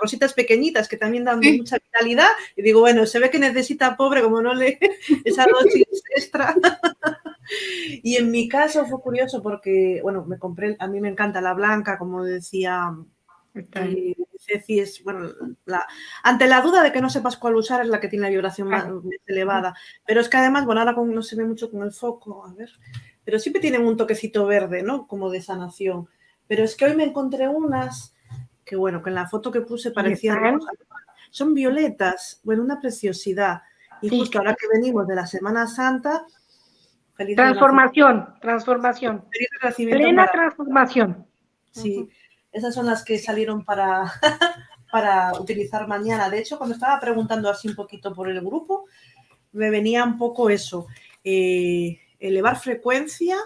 rositas pequeñitas que también dan mucha vitalidad. Y digo, bueno, se ve que necesita pobre, como no le esa dosis extra. Y en mi caso fue curioso porque, bueno, me compré, a mí me encanta la blanca, como decía Ceci es, bueno, ante la duda de que no sepas cuál usar es la que tiene la vibración más elevada. Pero es que además, bueno, ahora no se ve mucho con el foco, a ver, pero siempre tienen un toquecito verde, ¿no? Como de sanación. Pero es que hoy me encontré unas que, bueno, que en la foto que puse parecían... Son violetas, bueno, una preciosidad. Y justo ahora que venimos de la Semana Santa... transformación, transformación. Plena transformación. Sí. Esas son las que salieron para, para utilizar mañana. De hecho, cuando estaba preguntando así un poquito por el grupo, me venía un poco eso, eh, elevar frecuencia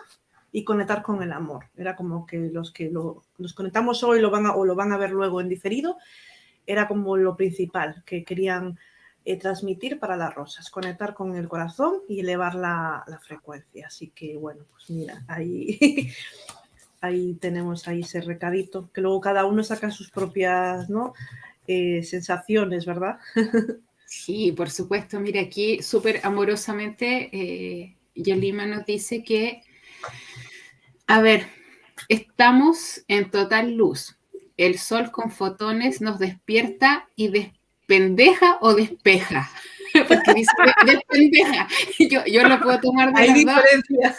y conectar con el amor. Era como que los que lo, nos conectamos hoy lo van o lo van a ver luego en diferido, era como lo principal que querían eh, transmitir para las rosas, conectar con el corazón y elevar la, la frecuencia. Así que bueno, pues mira, ahí ahí tenemos ahí ese recadito, que luego cada uno saca sus propias ¿no? Eh, sensaciones, ¿verdad? Sí, por supuesto. Mira, aquí súper amorosamente, eh, Yolima nos dice que, a ver, estamos en total luz. El sol con fotones nos despierta y despendeja o despeja. Porque dice despendeja. Yo, yo lo puedo tomar de Hay las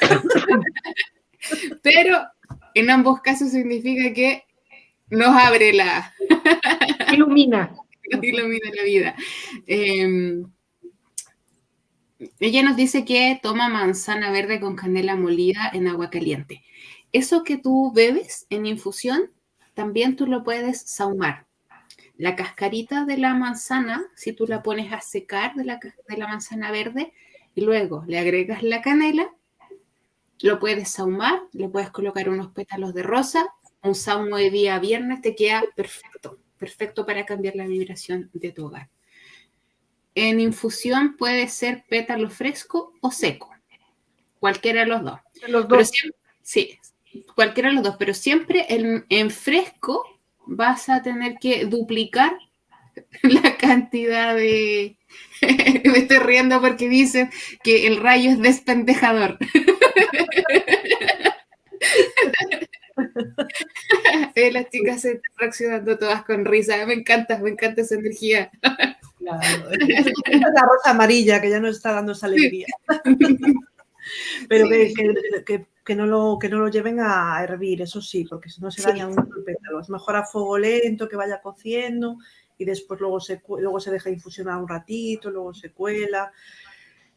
Pero en ambos casos significa que nos abre la... ilumina. nos ilumina la vida. Em, ella nos dice que toma manzana verde con canela molida en agua caliente. Eso que tú bebes en infusión, también tú lo puedes saumar. La cascarita de la manzana, si tú la pones a secar de la, de la manzana verde y luego le agregas la canela, lo puedes saumar, le puedes colocar unos pétalos de rosa, un saumo de día viernes te queda perfecto, perfecto para cambiar la vibración de tu hogar. En infusión puede ser pétalo fresco o seco, cualquiera de los dos. Los dos. sí, cualquiera de los dos, pero siempre en, en fresco vas a tener que duplicar la cantidad de... Me estoy riendo porque dicen que el rayo es despendejador. Eh, las chicas se están reaccionando todas con risa. Me encanta, me encanta esa energía. Claro. Es la rosa amarilla que ya nos está dando esa alegría. Pero que, que, que, no lo, que no lo lleven a hervir, eso sí, porque si no se daña mucho el pétalo. Es mejor a fuego lento, que vaya cociendo y después luego se, luego se deja infusionar un ratito, luego se cuela.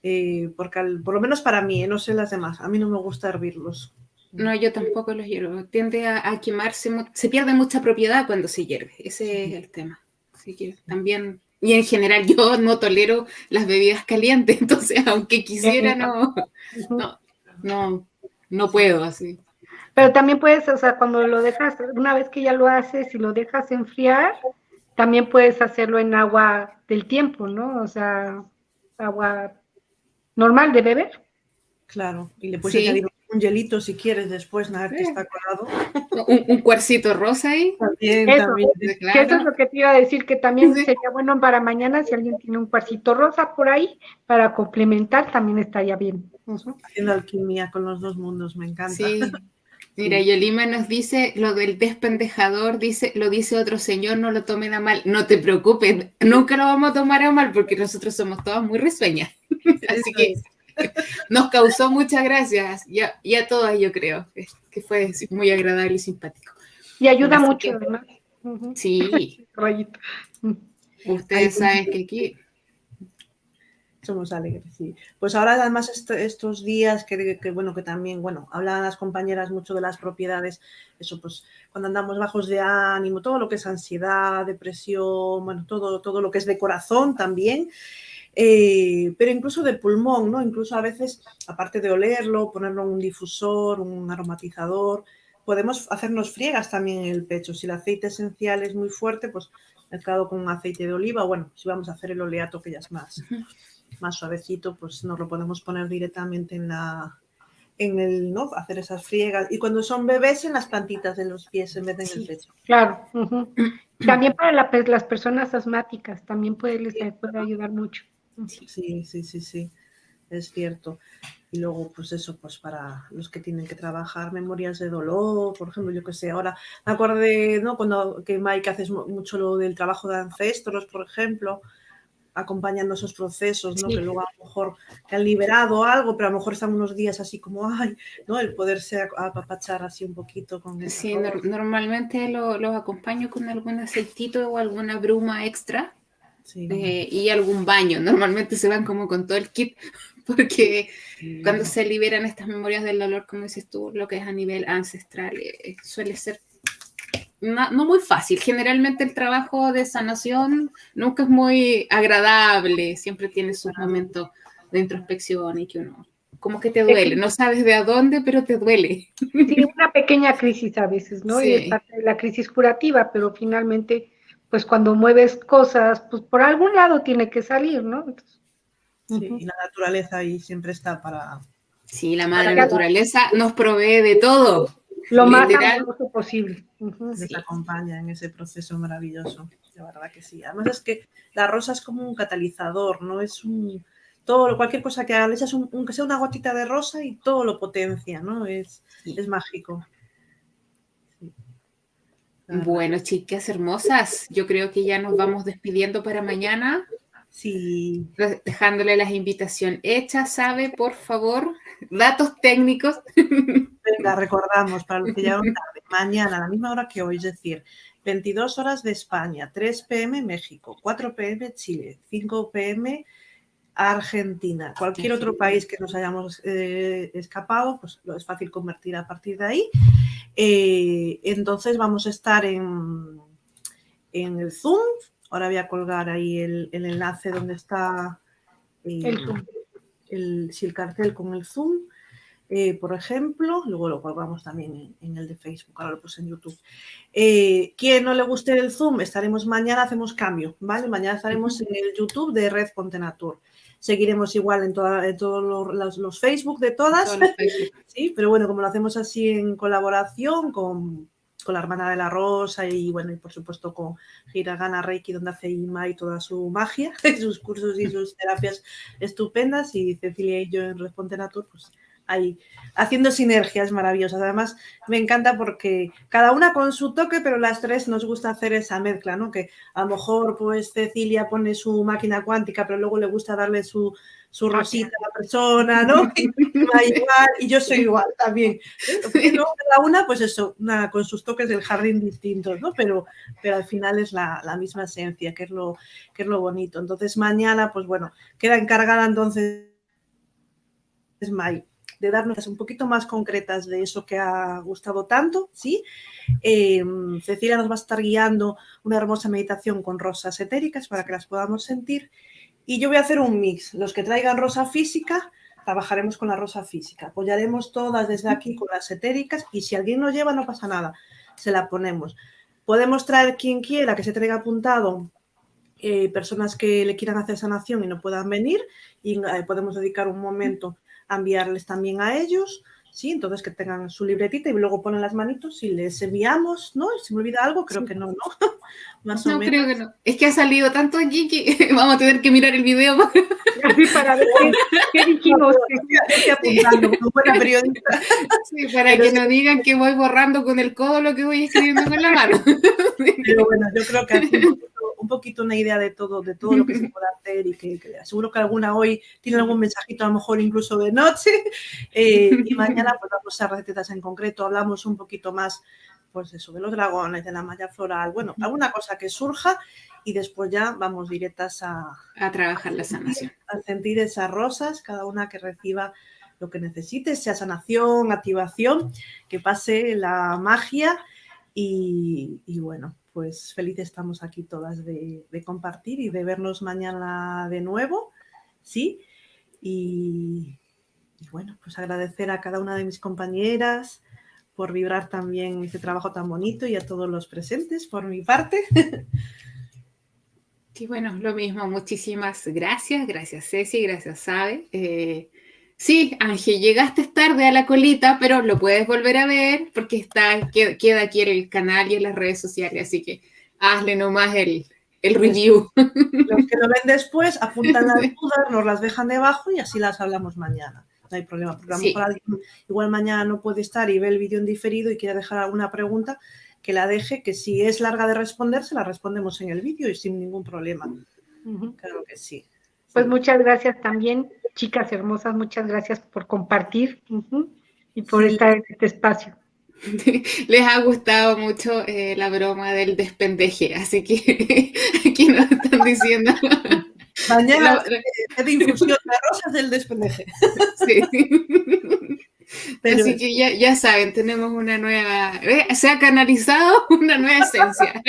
Eh, porque por lo menos para mí, ¿eh? no sé las demás, a mí no me gusta hervirlos. No, yo tampoco los hiervo. Tiende a, quemarse, se pierde mucha propiedad cuando se hierve. Ese es el tema. Así que también, y en general yo no tolero las bebidas calientes, entonces aunque quisiera, no, no, no, no puedo así. Pero también puedes, o sea, cuando lo dejas, una vez que ya lo haces y lo dejas enfriar, también puedes hacerlo en agua del tiempo, ¿no? O sea, agua normal de beber. Claro, y le puedes añadir un hielito si quieres después, nada que está colado. Un, un, cuarcito rosa ahí. También, eso, también. eso es lo que te iba a decir, que también sería bueno para mañana si alguien tiene un cuarcito rosa por ahí para complementar, también estaría bien. Haciendo alquimia con los dos mundos, me encanta. Sí. Mira, Yolima nos dice lo del despendejador, dice, lo dice otro señor, no lo tomen a mal. No te preocupes, nunca lo vamos a tomar a mal porque nosotros somos todas muy risueñas. Así que nos causó muchas gracias y a, y a, todas, yo creo, que fue muy agradable y simpático. Y ayuda mucho, además. Sí. Ustedes saben que aquí somos alegres, sí. Pues ahora además estos días que, bueno, que también, bueno, hablan las compañeras mucho de las propiedades, eso pues cuando andamos bajos de ánimo, todo lo que es ansiedad, depresión, bueno, todo, todo lo que es de corazón también, eh, pero incluso de pulmón, ¿no? Incluso a veces, aparte de olerlo, ponerlo en un difusor, un aromatizador, podemos hacernos friegas también en el pecho. Si el aceite esencial es muy fuerte, pues mezclado con aceite de oliva, bueno, si vamos a hacer el oleato que ya es más, más suavecito, pues nos lo podemos poner directamente en la en el, ¿no? Hacer esas friegas. Y cuando son bebés, en las plantitas de los pies en vez de en el pecho. Claro. También para las personas asmáticas, también puede, les puede ayudar mucho. Sí, sí, sí, sí, es cierto. Y luego, pues eso, pues para los que tienen que trabajar memorias de dolor, por ejemplo, yo que sé, ahora me acordé, ¿no? Cuando que Mike haces mucho lo del trabajo de ancestros, por ejemplo, acompañando esos procesos, ¿no? Que luego a lo mejor te han liberado algo, pero a lo mejor están unos días así como, ay, ¿no? El poderse apapachar así un poquito con Sí, normalmente los lo acompaño con algún aceitito o alguna bruma extra eh, y algún baño. Normalmente se van como con todo el kit, porque cuando se liberan estas memorias del dolor, como dices tú, lo que es a nivel ancestral, eh, suele ser no, muy fácil. Generalmente el trabajo de sanación nunca es muy agradable, siempre tiene sus momentos de introspección y que uno como que te duele, no sabes de a dónde, pero te duele. Sí, una pequeña crisis a veces, ¿no? Y es parte de la crisis curativa, pero finalmente pues cuando mueves cosas, pues por algún lado tiene que salir, ¿no? sí, y la naturaleza ahí siempre está para... Sí, la madre naturaleza nos provee de todo. Lo más amoroso posible. Nos acompaña en ese proceso maravilloso, de verdad que sí. Además es que la rosa es como un catalizador, ¿no? Es un... Todo, cualquier cosa que hagas, le echas aunque sea una gotita de rosa y todo lo potencia, ¿no? Es, es mágico. Bueno, chicas hermosas, yo creo que ya nos vamos despidiendo para mañana. Sí. Dejándole las invitaciones hechas, ¿sabe? Por favor, datos técnicos. Venga, recordamos para los que ya tarde, mañana a la misma hora que hoy, es decir, 22 horas de España, 3 pm México, 4 pm Chile, 5 pm Argentina. Cualquier otro país que nos hayamos eh, escapado, pues lo es fácil convertir a partir de ahí. Eh, entonces vamos a estar en, en el Zoom. Ahora voy a colgar ahí el, enlace donde está el, el, el, cartel con el Zoom. eh, por ejemplo, luego lo colgamos también en, el de Facebook, ahora lo puse en YouTube. Eh, quien no le guste el Zoom, estaremos mañana, hacemos cambio, ¿vale? Mañana estaremos en el YouTube de Red Contenatur. Seguiremos igual en, todos los, Facebook de todas, sí, pero bueno, como lo hacemos así en colaboración con, la hermana de la Rosa y bueno, y por supuesto con Hiragana Reiki, donde hace Ima y toda su magia, sus cursos y sus terapias estupendas, y Cecilia y yo en Red Contenatur, pues ahí haciendo sinergias maravillosas. Además, me encanta porque cada una con su toque, pero las tres nos gusta hacer esa mezcla, ¿no? Que a lo mejor, pues, Cecilia pone su máquina cuántica, pero luego le gusta darle su, su rosita a la persona, ¿no? Y, yo soy igual también. cada una, pues eso, una, con sus toques del jardín distintos, ¿no? Pero, pero al final es la, la, misma esencia, que es, lo, que es lo bonito. Entonces, mañana, pues bueno, queda encargada entonces May de darnos un poquito más concretas de eso que ha gustado tanto, ¿sí? Em, Cecilia nos va a estar guiando una hermosa meditación con rosas etéricas para que las podamos sentir. Y yo voy a hacer un mix. Los que traigan rosa física, trabajaremos con la rosa física. Apoyaremos todas desde aquí con las etéricas y si alguien no lleva, no pasa nada. Se la ponemos. Podemos traer quien quiera que se traiga apuntado eh, personas que le quieran hacer sanación y no puedan venir y eh, podemos dedicar un momento enviarles también a ellos, ¿sí? Entonces que tengan su libretita y luego ponen las manitos y les enviamos, ¿no? Si me olvida algo, creo que no, ¿no? Más no, creo que no. Es que ha salido tanto aquí que vamos a tener que mirar el video para ver qué, dijimos. apuntando buena periodista. Sí, para que no digan que voy borrando con el codo lo que voy escribiendo con la mano. Pero bueno, yo creo que aquí un poquito una idea de todo, de todo lo que se puede hacer y que, seguro que alguna hoy tiene algún mensajito a lo mejor incluso de noche eh, y mañana pues vamos a recetas en concreto, hablamos un poquito más pues eso, de los dragones, de la malla floral, bueno, alguna cosa que surja y después ya vamos directas a, a trabajar la sanación. A sentir esas rosas, cada una que reciba lo que necesite, sea sanación, activación, que pase la magia y, y bueno, pues felices estamos aquí todas de, compartir y de vernos mañana de nuevo, ¿sí? Y, bueno, pues agradecer a cada una de mis compañeras por vibrar también este trabajo tan bonito y a todos los presentes por mi parte. Sí, bueno, lo mismo, muchísimas gracias, gracias Ceci, gracias Sabe. Eh, Sí, Ángel, llegaste tarde a la colita, pero lo puedes volver a ver porque está, queda aquí en el canal y en las redes sociales, así que hazle nomás el, el review. Los que lo ven después apuntan las dudas, nos las dejan debajo y así las hablamos mañana. No hay problema, porque igual mañana no puede estar y ve el vídeo en diferido y quiere dejar alguna pregunta, que la deje, que si es larga de responder, se la respondemos en el vídeo y sin ningún problema. Claro que sí. Pues muchas gracias también chicas hermosas, muchas gracias por compartir y por estar en este espacio. Les ha gustado mucho eh, la broma del despendeje, así que aquí nos están diciendo. Mañana de infusión de rosas del despendeje. Sí. Así que ya, ya, saben, tenemos una nueva, eh, se ha canalizado una nueva esencia.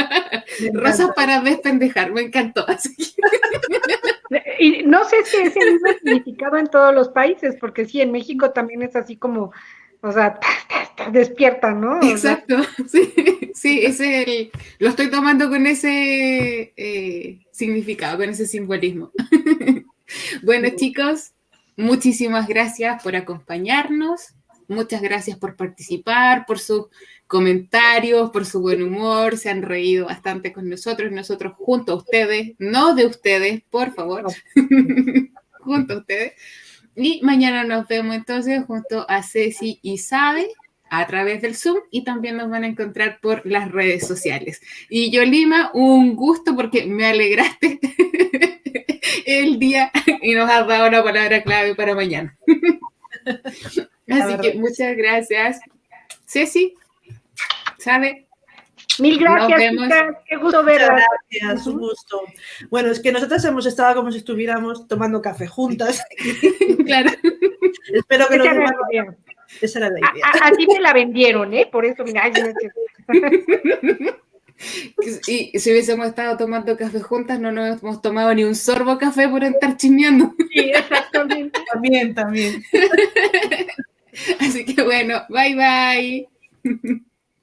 Rosas para despendejar, me encantó. Y no sé si es el mismo significado en todos los países, porque sí, en México también es así como, o sea, despierta, ¿no? Exacto, sí, sí, ese lo estoy tomando con ese eh, significado, con ese simbolismo. bueno, chicos, muchísimas gracias por acompañarnos. Muchas gracias por participar, por sus comentarios, por su buen humor. Se han reído bastante con nosotros, nosotros junto a ustedes, no de ustedes, por favor, junto a ustedes. Y mañana nos vemos entonces junto a Ceci y Sabe a través del Zoom y también nos van a encontrar por las redes sociales. Y yo, Lima, un gusto porque me alegraste el día y nos has dado una palabra clave para mañana. Así que muchas gracias. Ceci, ¿sabe? Mil gracias, qué gusto verla. Gracias, un gusto. Bueno, es que nosotros hemos estado como si estuviéramos tomando café juntas. claro. Espero que nos era Esa era la idea. así me la vendieron, ¿eh? Por eso, mira. Y si hubiésemos estado tomando café juntas, no nos hemos tomado ni un sorbo café por estar chismeando. Sí, exactamente. también, también. Así que bueno, bye bye.